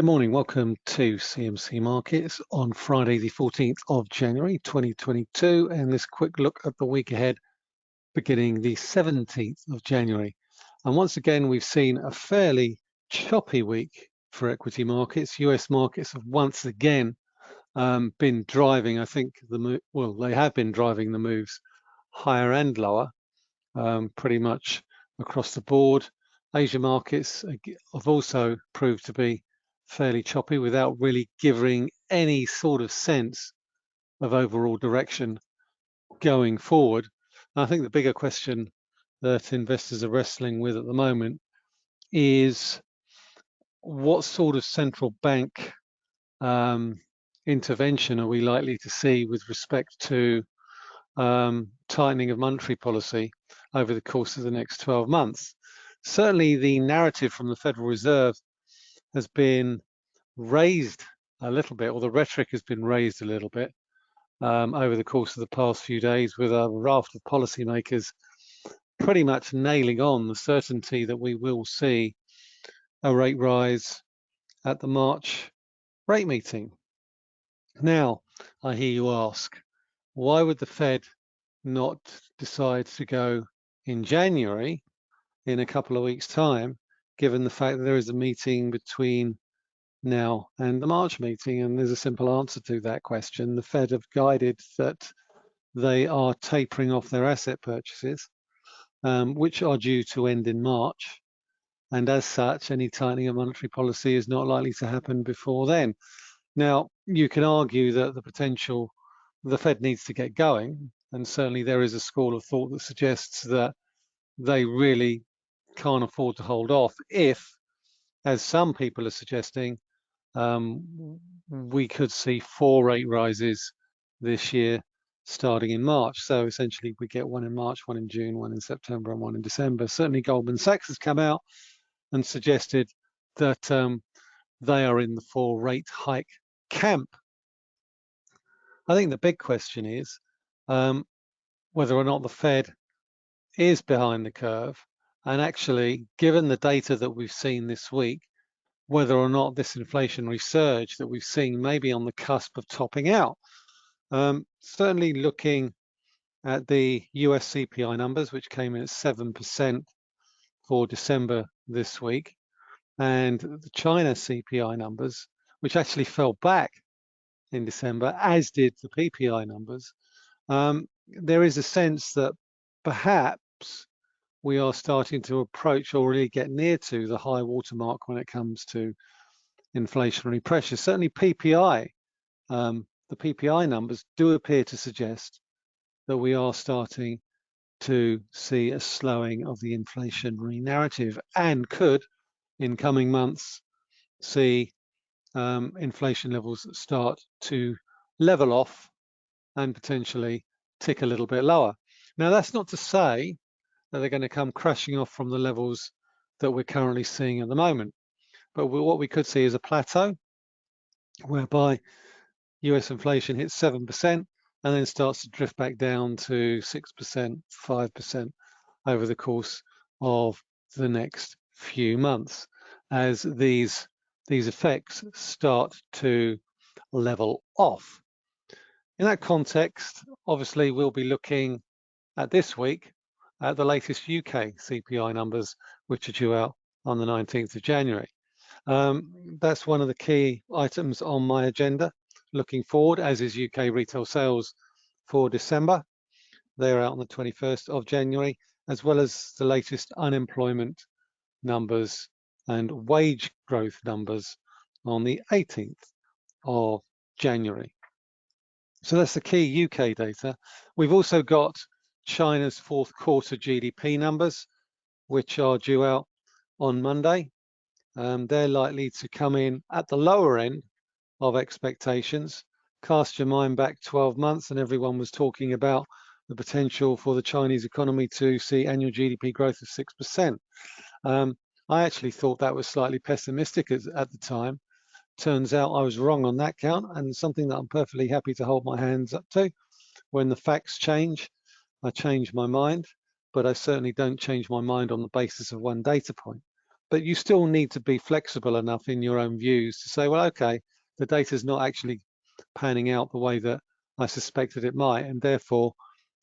Good morning. Welcome to CMC Markets on Friday, the 14th of January 2022, and this quick look at the week ahead beginning the 17th of January. And once again, we've seen a fairly choppy week for equity markets. US markets have once again um, been driving, I think, the well, they have been driving the moves higher and lower, um, pretty much across the board. Asia markets have also proved to be fairly choppy without really giving any sort of sense of overall direction going forward. And I think the bigger question that investors are wrestling with at the moment is what sort of central bank um, intervention are we likely to see with respect to um, tightening of monetary policy over the course of the next 12 months? Certainly the narrative from the Federal Reserve has been raised a little bit, or the rhetoric has been raised a little bit um, over the course of the past few days with a raft of policymakers pretty much nailing on the certainty that we will see a rate rise at the March rate meeting. Now, I hear you ask, why would the Fed not decide to go in January in a couple of weeks time, given the fact that there is a meeting between now and the March meeting? And there's a simple answer to that question. The Fed have guided that they are tapering off their asset purchases, um, which are due to end in March. And as such, any tightening of monetary policy is not likely to happen before then. Now, you can argue that the potential, the Fed needs to get going. And certainly there is a school of thought that suggests that they really can't afford to hold off if, as some people are suggesting, um, we could see four rate rises this year starting in March. So essentially we get one in March, one in June, one in September and one in December. Certainly Goldman Sachs has come out and suggested that um, they are in the four rate hike camp. I think the big question is um, whether or not the Fed is behind the curve and actually, given the data that we've seen this week, whether or not this inflationary surge that we've seen may be on the cusp of topping out. Um, certainly looking at the US CPI numbers, which came in at 7% for December this week, and the China CPI numbers, which actually fell back in December, as did the PPI numbers, um, there is a sense that perhaps we are starting to approach or really get near to the high watermark when it comes to inflationary pressure. Certainly PPI, um, the PPI numbers do appear to suggest that we are starting to see a slowing of the inflationary narrative and could, in coming months, see um, inflation levels start to level off and potentially tick a little bit lower. Now, that's not to say that they're going to come crashing off from the levels that we're currently seeing at the moment. But what we could see is a plateau whereby US inflation hits 7% and then starts to drift back down to 6%, 5% over the course of the next few months as these, these effects start to level off. In that context, obviously, we'll be looking at this week at the latest UK CPI numbers, which are due out on the 19th of January. Um, that's one of the key items on my agenda looking forward, as is UK retail sales for December. They're out on the 21st of January, as well as the latest unemployment numbers and wage growth numbers on the 18th of January. So that's the key UK data. We've also got China's fourth quarter GDP numbers, which are due out on Monday. Um, they're likely to come in at the lower end of expectations. Cast your mind back 12 months and everyone was talking about the potential for the Chinese economy to see annual GDP growth of 6%. Um, I actually thought that was slightly pessimistic at, at the time. Turns out I was wrong on that count and something that I'm perfectly happy to hold my hands up to. When the facts change, I change my mind, but I certainly don't change my mind on the basis of one data point. but you still need to be flexible enough in your own views to say, well, okay, the data is not actually panning out the way that I suspected it might, and therefore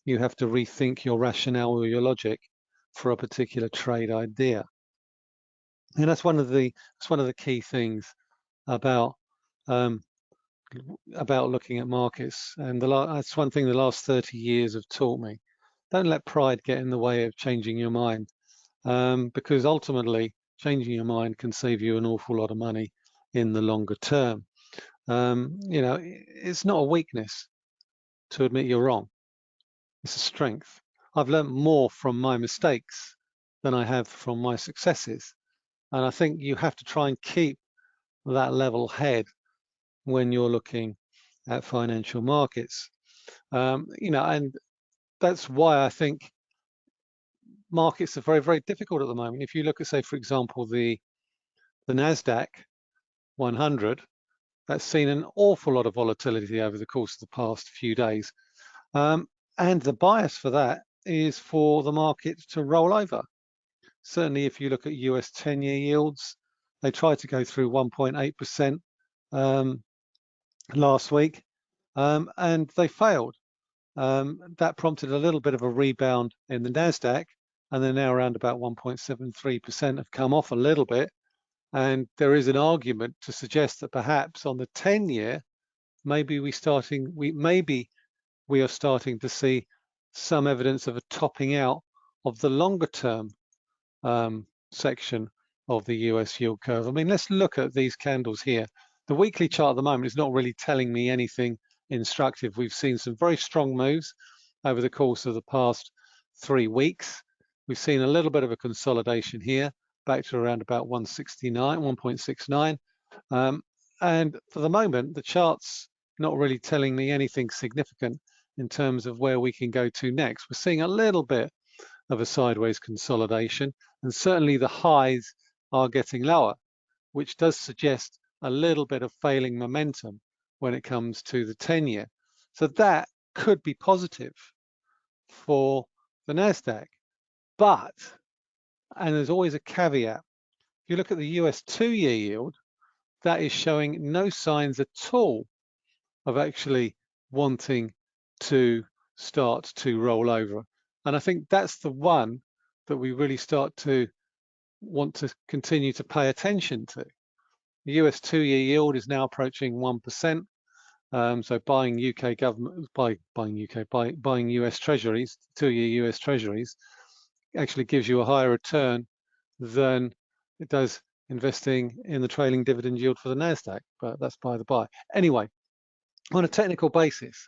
you have to rethink your rationale or your logic for a particular trade idea. And that's one of the that's one of the key things about um, about looking at markets. And the that's one thing the last 30 years have taught me. Don't let pride get in the way of changing your mind, um, because ultimately changing your mind can save you an awful lot of money in the longer term. Um, you know, it's not a weakness to admit you're wrong. It's a strength. I've learned more from my mistakes than I have from my successes. And I think you have to try and keep that level head when you're looking at financial markets. Um, you know, and that's why I think markets are very, very difficult at the moment. If you look at, say, for example, the the Nasdaq 100, that's seen an awful lot of volatility over the course of the past few days, um, and the bias for that is for the market to roll over. Certainly, if you look at US 10-year yields, they tried to go through 1.8% um, last week, um, and they failed. Um, that prompted a little bit of a rebound in the Nasdaq, and they're now around about 1.73% have come off a little bit. And there is an argument to suggest that perhaps on the 10-year, maybe we starting we maybe we are starting to see some evidence of a topping out of the longer term um, section of the US yield curve. I mean, let's look at these candles here. The weekly chart at the moment is not really telling me anything instructive. We've seen some very strong moves over the course of the past three weeks. We've seen a little bit of a consolidation here, back to around about 169, 1.69. Um, and for the moment, the chart's not really telling me anything significant in terms of where we can go to next. We're seeing a little bit of a sideways consolidation, and certainly the highs are getting lower, which does suggest a little bit of failing momentum when it comes to the 10 year. So that could be positive for the NASDAQ. But, and there's always a caveat, if you look at the US two year yield, that is showing no signs at all of actually wanting to start to roll over. And I think that's the one that we really start to want to continue to pay attention to. The US two-year yield is now approaching 1%. Um, so buying UK government, buy, buying UK, buy, buying US treasuries, two-year US treasuries, actually gives you a higher return than it does investing in the trailing dividend yield for the NASDAQ, but that's by the by. Anyway, on a technical basis,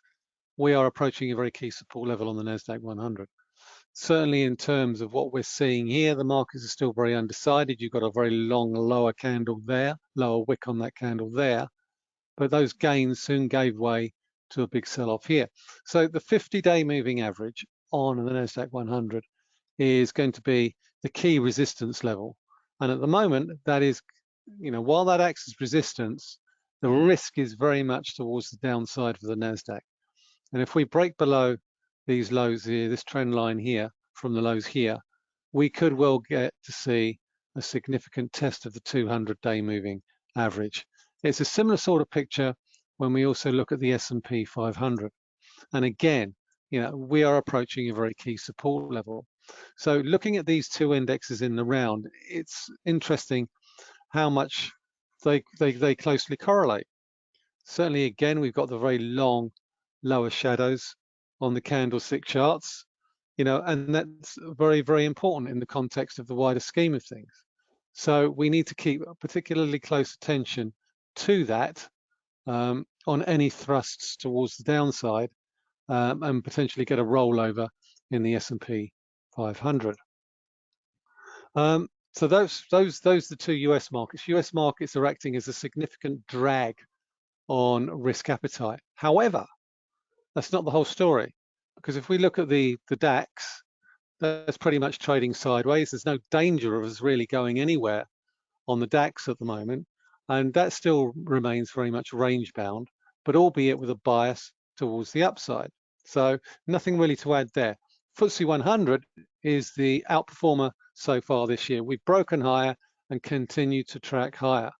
we are approaching a very key support level on the NASDAQ 100 certainly in terms of what we're seeing here, the markets are still very undecided. You've got a very long lower candle there, lower wick on that candle there, but those gains soon gave way to a big sell-off here. So the 50-day moving average on the NASDAQ 100 is going to be the key resistance level. And at the moment, that is, you know, while that acts as resistance, the risk is very much towards the downside for the NASDAQ. And if we break below these lows here, this trend line here from the lows here, we could well get to see a significant test of the 200-day moving average. It's a similar sort of picture when we also look at the S&P 500. And again, you know, we are approaching a very key support level. So looking at these two indexes in the round, it's interesting how much they, they, they closely correlate. Certainly, again, we've got the very long lower shadows on the candlestick charts, you know, and that's very, very important in the context of the wider scheme of things. So we need to keep particularly close attention to that um, on any thrusts towards the downside um, and potentially get a rollover in the S&P 500. Um, so those, those, those are the two US markets. US markets are acting as a significant drag on risk appetite. However, that's not the whole story. Because if we look at the, the DAX, that's pretty much trading sideways. There's no danger of us really going anywhere on the DAX at the moment. And that still remains very much range bound, but albeit with a bias towards the upside. So nothing really to add there. FTSE 100 is the outperformer so far this year. We've broken higher and continue to track higher.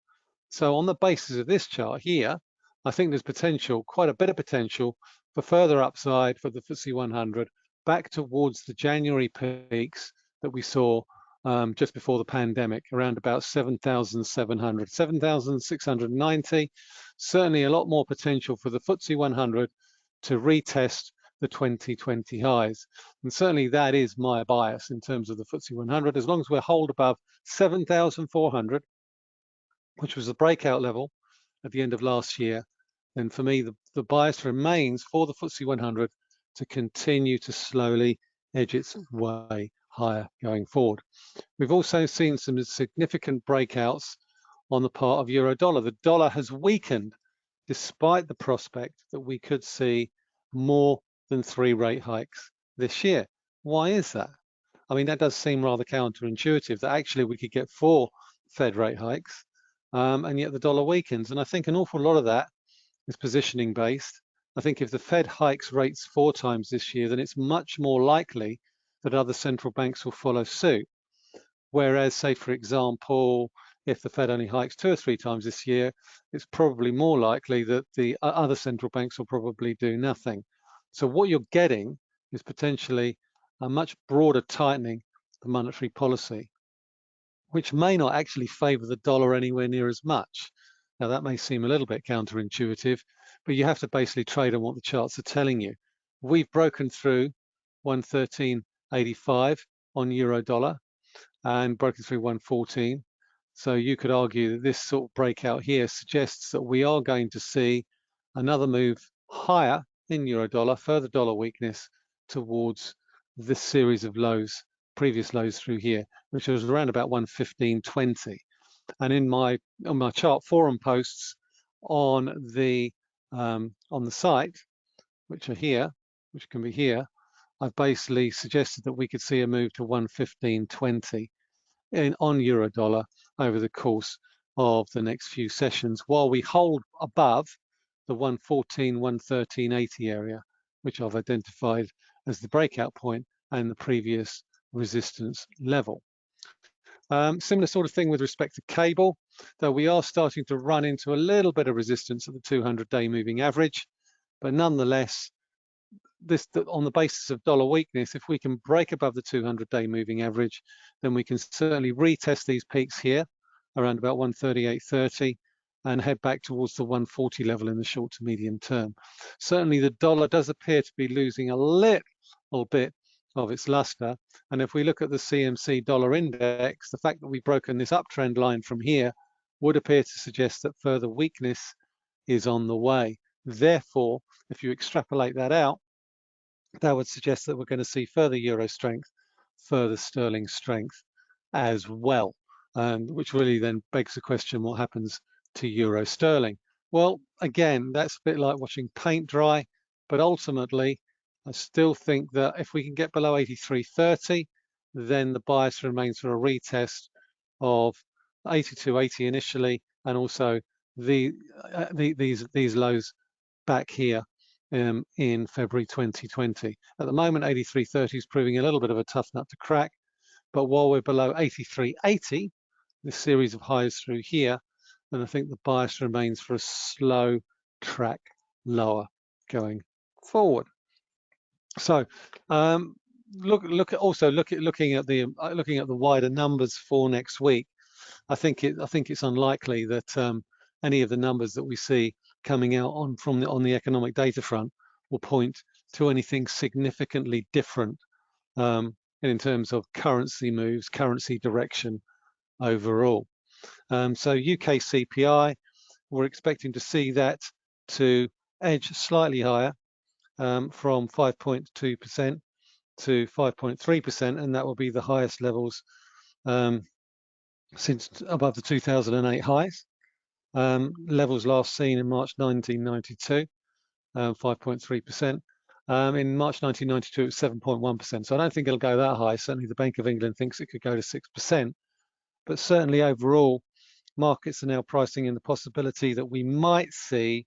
So on the basis of this chart here, I think there's potential, quite a bit of potential for further upside for the FTSE 100 back towards the January peaks that we saw um, just before the pandemic, around about 7,700, 7,690. Certainly a lot more potential for the FTSE 100 to retest the 2020 highs. And certainly that is my bias in terms of the FTSE 100. As long as we're hold above 7,400, which was the breakout level at the end of last year, then for me, the, the bias remains for the FTSE 100 to continue to slowly edge its way higher going forward. We've also seen some significant breakouts on the part of euro dollar. The dollar has weakened despite the prospect that we could see more than three rate hikes this year. Why is that? I mean, that does seem rather counterintuitive that actually we could get four Fed rate hikes um, and yet the dollar weakens. And I think an awful lot of that is positioning based. I think if the Fed hikes rates four times this year, then it's much more likely that other central banks will follow suit. Whereas, say, for example, if the Fed only hikes two or three times this year, it's probably more likely that the uh, other central banks will probably do nothing. So what you're getting is potentially a much broader tightening of monetary policy, which may not actually favor the dollar anywhere near as much. Now that may seem a little bit counterintuitive, but you have to basically trade on what the charts are telling you. We've broken through 113.85 on euro dollar and broken through 114. So you could argue that this sort of breakout here suggests that we are going to see another move higher in euro dollar, further dollar weakness towards this series of lows, previous lows through here, which was around about 115.20. And in my on my chart forum posts on the um, on the site, which are here, which can be here, I've basically suggested that we could see a move to 115.20 in on euro dollar over the course of the next few sessions while we hold above the 114, 113.80 area, which I've identified as the breakout point and the previous resistance level. Um, similar sort of thing with respect to cable, though we are starting to run into a little bit of resistance at the 200-day moving average, but nonetheless, this on the basis of dollar weakness, if we can break above the 200-day moving average, then we can certainly retest these peaks here around about 138.30 and head back towards the 140 level in the short to medium term. Certainly the dollar does appear to be losing a little bit of its luster. And if we look at the CMC dollar index, the fact that we've broken this uptrend line from here would appear to suggest that further weakness is on the way. Therefore, if you extrapolate that out, that would suggest that we're going to see further euro strength, further sterling strength as well, um, which really then begs the question, what happens to euro sterling. Well, again, that's a bit like watching paint dry, but ultimately, I still think that if we can get below 83.30, then the bias remains for a retest of 82.80 initially, and also the, uh, the, these these lows back here um, in February 2020. At the moment, 83.30 is proving a little bit of a tough nut to crack, but while we're below 83.80, this series of highs through here, then I think the bias remains for a slow track lower going forward. So um, look look at also look at looking at the uh, looking at the wider numbers for next week. I think it I think it's unlikely that um, any of the numbers that we see coming out on from the on the economic data front will point to anything significantly different um, in terms of currency moves, currency direction overall. Um, so UK CPI, we're expecting to see that to edge slightly higher um, from 5.2% to 5.3%, and that will be the highest levels um, since above the 2008 highs. Um, levels last seen in March 1992, 5.3%. Um, um, in March 1992, it was 7.1%. So I don't think it'll go that high. Certainly the Bank of England thinks it could go to 6% but certainly overall, markets are now pricing in the possibility that we might see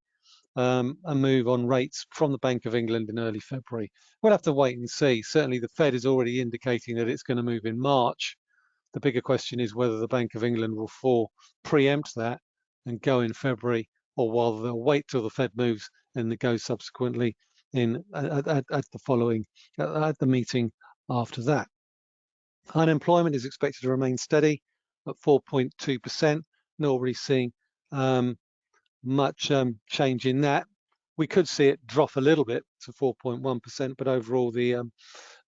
um, a move on rates from the Bank of England in early February. We'll have to wait and see. Certainly the Fed is already indicating that it's going to move in March. The bigger question is whether the Bank of England will fall, preempt that and go in February, or whether they'll wait till the Fed moves and they go subsequently in at, at, at the following at the meeting after that. Unemployment is expected to remain steady at 4.2%. Not really seeing um, much um, change in that. We could see it drop a little bit to 4.1%, but overall the um,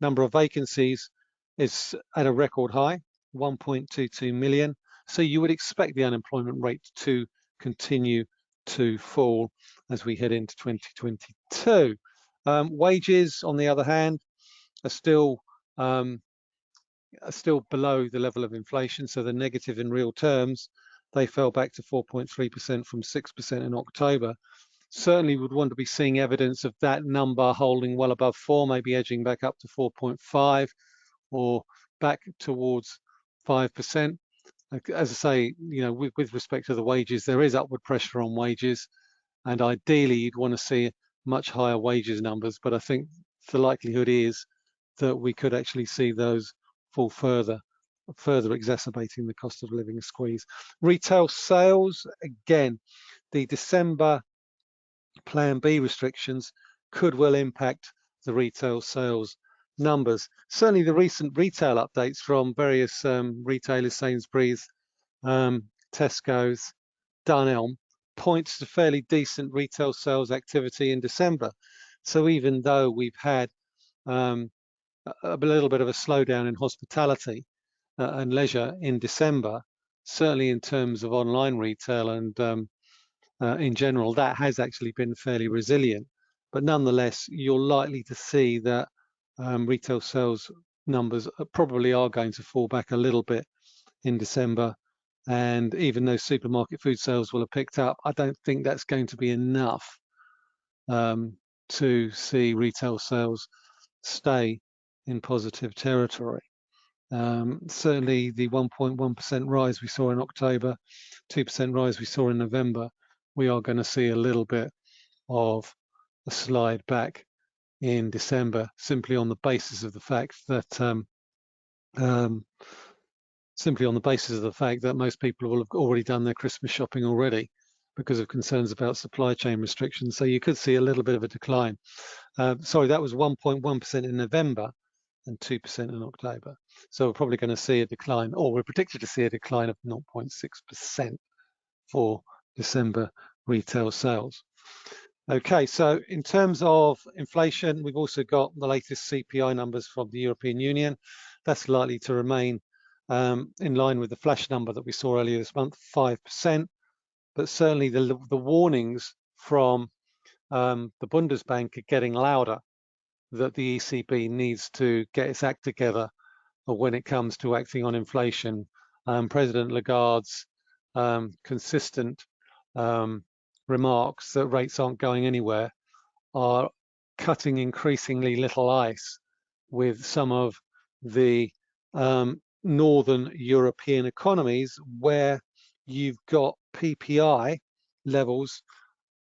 number of vacancies is at a record high, 1.22 million. So you would expect the unemployment rate to continue to fall as we head into 2022. Um, wages, on the other hand, are still um, are still below the level of inflation, so they're negative in real terms. They fell back to 4.3% from 6% in October. Certainly would want to be seeing evidence of that number holding well above four, maybe edging back up to 4.5 or back towards 5%. As I say, you know, with, with respect to the wages, there is upward pressure on wages. And ideally, you'd want to see much higher wages numbers. But I think the likelihood is that we could actually see those fall further, further exacerbating the cost of living squeeze. Retail sales, again, the December Plan B restrictions could well impact the retail sales numbers. Certainly the recent retail updates from various um, retailers, Sainsbury's, um, Tesco's, Dunelm, points to fairly decent retail sales activity in December. So even though we've had um, a little bit of a slowdown in hospitality and leisure in December, certainly in terms of online retail and um, uh, in general, that has actually been fairly resilient. But nonetheless, you're likely to see that um, retail sales numbers probably are going to fall back a little bit in December. And even though supermarket food sales will have picked up, I don't think that's going to be enough um, to see retail sales stay in positive territory. Um, certainly the 1.1% rise we saw in October, 2% rise we saw in November, we are going to see a little bit of a slide back in December simply on the basis of the fact that um, um, simply on the basis of the fact that most people will have already done their Christmas shopping already because of concerns about supply chain restrictions. So you could see a little bit of a decline. Uh, sorry, that was 1.1% in November and 2% in October. So we're probably going to see a decline, or we're predicted to see a decline of 0.6% for December retail sales. Okay, so in terms of inflation, we've also got the latest CPI numbers from the European Union. That's likely to remain um, in line with the flash number that we saw earlier this month, 5%. But certainly the, the warnings from um, the Bundesbank are getting louder that the ECB needs to get its act together when it comes to acting on inflation. Um, President Lagarde's um, consistent um, remarks that rates aren't going anywhere are cutting increasingly little ice with some of the um, northern European economies where you've got PPI levels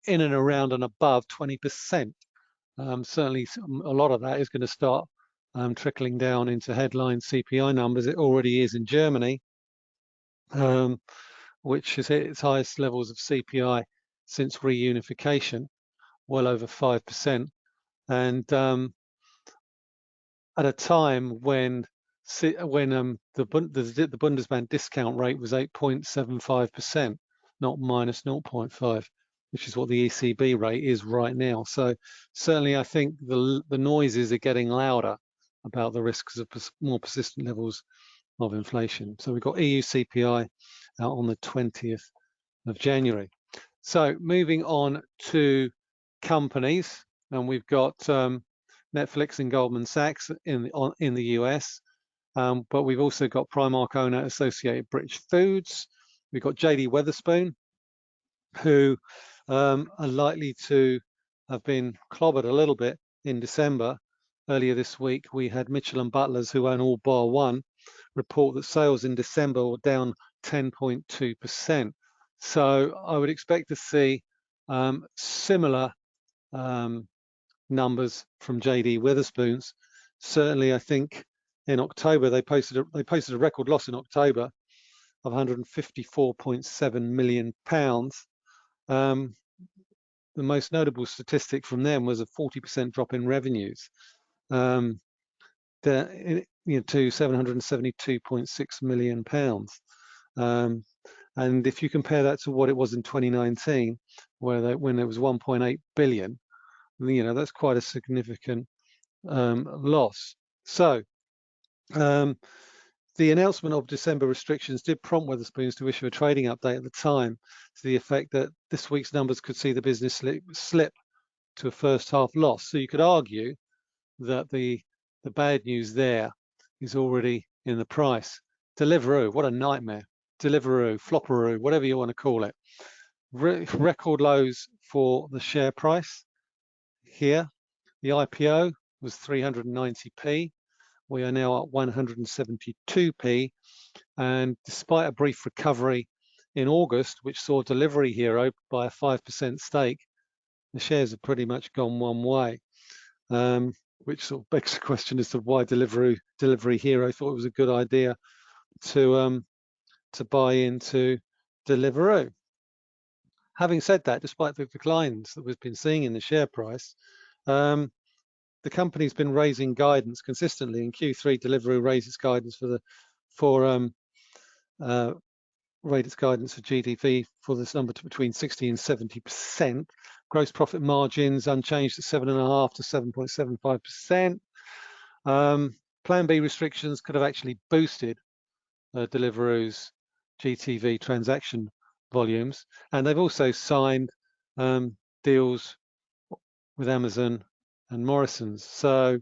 in and around and above 20% um, certainly a lot of that is going to start um, trickling down into headline CPI numbers. It already is in Germany, um, which has hit its highest levels of CPI since reunification, well over 5%. And um, at a time when when um, the, the, the Bundesbank discount rate was 8.75%, not minus 0.5 which is what the ECB rate is right now. So certainly I think the, the noises are getting louder about the risks of pers more persistent levels of inflation. So we've got EU CPI out on the 20th of January. So moving on to companies, and we've got um, Netflix and Goldman Sachs in the, on, in the US, um, but we've also got Primark owner Associated British Foods. We've got JD Wetherspoon, who um, are likely to have been clobbered a little bit in December. Earlier this week, we had Mitchell and Butlers, who own all bar one, report that sales in December were down 10.2%. So I would expect to see um, similar um, numbers from JD Wetherspoons. Certainly, I think in October, they posted a, they posted a record loss in October of 154.7 million pounds. Um, the most notable statistic from them was a 40% drop in revenues um, the, you know, to 772.6 million pounds. Um, and if you compare that to what it was in 2019, where they, when it was 1.8 billion, you know that's quite a significant um, loss. So um, the announcement of December restrictions did prompt Wetherspoons to issue a trading update at the time to the effect that this week's numbers could see the business slip, slip to a first half loss. So you could argue that the the bad news there is already in the price. Deliveroo, what a nightmare. Deliveroo, Flopperoo, whatever you want to call it. Re record lows for the share price here. The IPO was 390p. We are now at 172p. And despite a brief recovery in August, which saw Delivery Hero buy a 5% stake, the shares have pretty much gone one way. Um, which sort of begs the question as to why Delivery Delivery Hero thought it was a good idea to um, to buy into Deliveroo. Having said that, despite the declines that we've been seeing in the share price, um, the company's been raising guidance consistently. In Q3, Deliveroo raised its guidance for the for um, uh, rate its guidance for GTV for this number to between 60 and 70 percent. Gross profit margins unchanged at seven and a half to 7.75 percent. Um, Plan B restrictions could have actually boosted uh, Deliveroo's GTV transaction volumes, and they've also signed um, deals with Amazon and Morrison's. So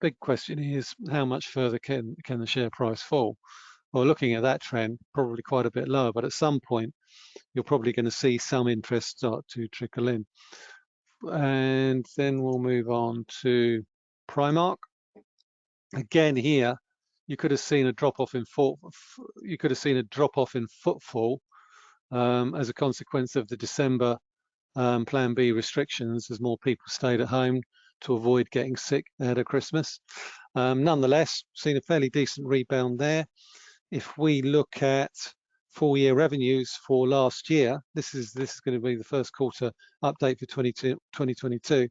big question is how much further can, can the share price fall? Well, looking at that trend, probably quite a bit lower, but at some point, you're probably going to see some interest start to trickle in. And then we'll move on to Primark. Again here, you could have seen a drop off in foot, you could have seen a drop off in footfall um, as a consequence of the December um, Plan B restrictions as more people stayed at home to avoid getting sick ahead of Christmas. Um, nonetheless, seen a fairly decent rebound there. If we look at full year revenues for last year, this is this is going to be the first quarter update for 2022.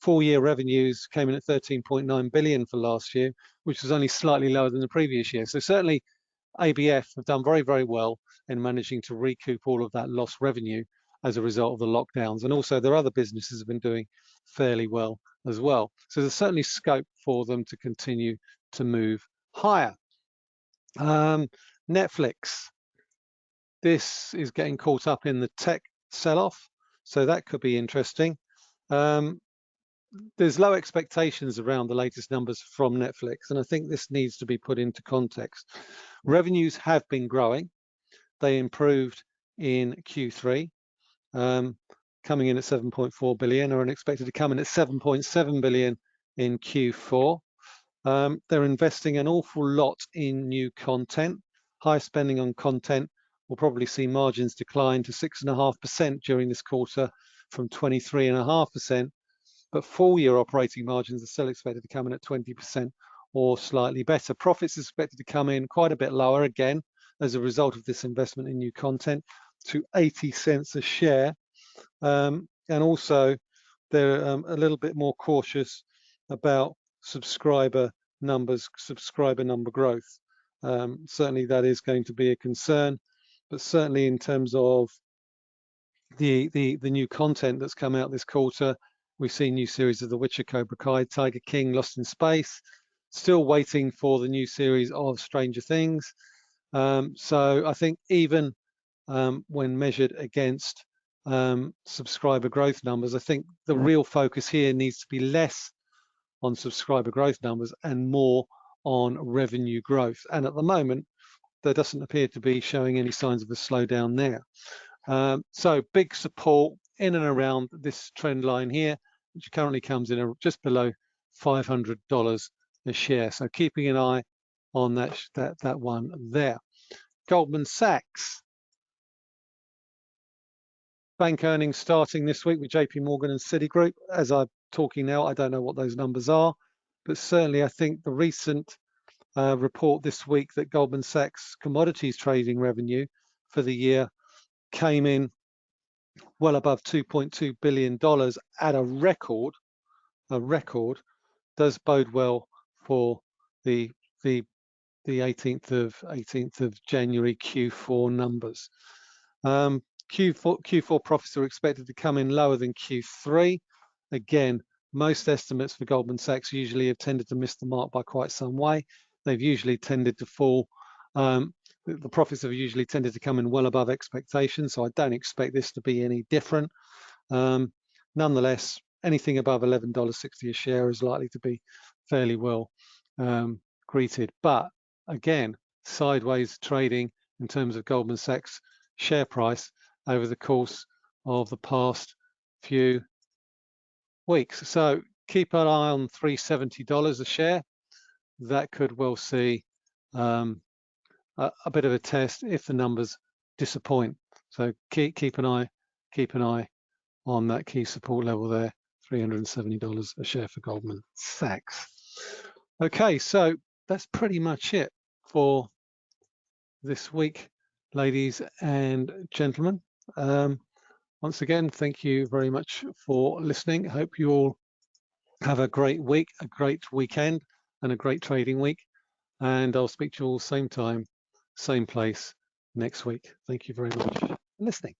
Full year revenues came in at 13.9 billion for last year, which was only slightly lower than the previous year. So certainly ABF have done very, very well in managing to recoup all of that lost revenue as a result of the lockdowns. And also their other businesses have been doing fairly well as well. So there's certainly scope for them to continue to move higher. Um, Netflix, this is getting caught up in the tech sell-off, so that could be interesting. Um, there's low expectations around the latest numbers from Netflix, and I think this needs to be put into context. Revenues have been growing. They improved in Q3, um, coming in at 7.4 billion, or expected to come in at 7.7 billion in Q4. Um, they're investing an awful lot in new content. High spending on content will probably see margins decline to 6.5% during this quarter from 23.5% but full year operating margins are still expected to come in at 20% or slightly better. Profits are expected to come in quite a bit lower again as a result of this investment in new content to 80 cents a share. Um, and also they're um, a little bit more cautious about subscriber numbers, subscriber number growth. Um, certainly that is going to be a concern, but certainly in terms of the, the, the new content that's come out this quarter, We've seen new series of The Witcher, Cobra Kai, Tiger King, Lost in Space. Still waiting for the new series of Stranger Things. Um, so I think even um, when measured against um, subscriber growth numbers, I think the real focus here needs to be less on subscriber growth numbers and more on revenue growth. And at the moment, there doesn't appear to be showing any signs of a slowdown there. Um, so big support in and around this trend line here which currently comes in just below $500 a share. So keeping an eye on that, that, that one there. Goldman Sachs. Bank earnings starting this week with JP Morgan and Citigroup. As I'm talking now, I don't know what those numbers are. but certainly I think the recent uh, report this week that Goldman Sachs commodities trading revenue for the year came in well above 2.2 billion dollars at a record a record does bode well for the the the 18th of 18th of January Q4 numbers. Um, Q4 Q4 profits are expected to come in lower than Q3. Again, most estimates for Goldman Sachs usually have tended to miss the mark by quite some way. They've usually tended to fall. Um, the profits have usually tended to come in well above expectations, so I don't expect this to be any different. Um, nonetheless, anything above $11.60 a share is likely to be fairly well um, greeted. But again, sideways trading in terms of Goldman Sachs share price over the course of the past few weeks. So keep an eye on $370 a share. That could well see um, a, a, bit of a test if the numbers disappoint. So keep keep an eye keep an eye on that key support level there, $370 a share for Goldman Sachs. Okay, so that's pretty much it for this week, ladies and gentlemen. Um, once again, thank you very much for listening. Hope you all have a great week, a great weekend, and a great trading week. And I'll speak to you all same time, same place next week. Thank you very much for listening.